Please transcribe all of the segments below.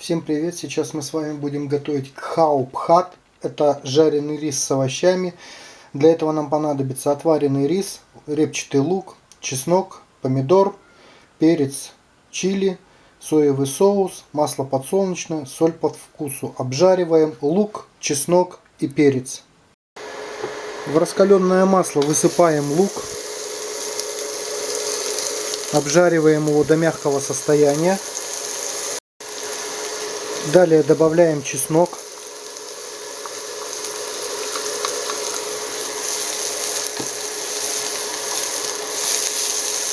Всем привет! Сейчас мы с вами будем готовить кхау-пхат. Это жареный рис с овощами. Для этого нам понадобится отваренный рис, репчатый лук, чеснок, помидор, перец, чили, соевый соус, масло подсолнечное, соль под вкусу. Обжариваем лук, чеснок и перец. В раскаленное масло высыпаем лук. Обжариваем его до мягкого состояния. Далее добавляем чеснок.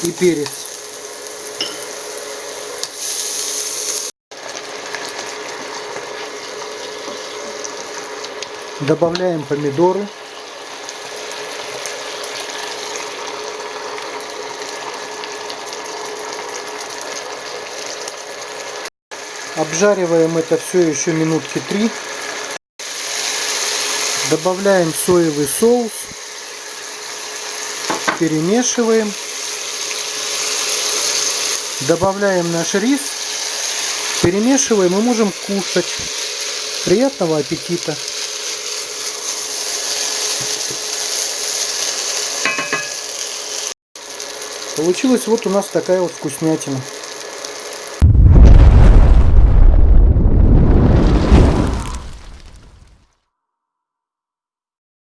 И перец. Добавляем помидоры. Обжариваем это все еще минутки три. Добавляем соевый соус. Перемешиваем. Добавляем наш рис. Перемешиваем и можем кушать. Приятного аппетита! Получилась вот у нас такая вот вкуснятина.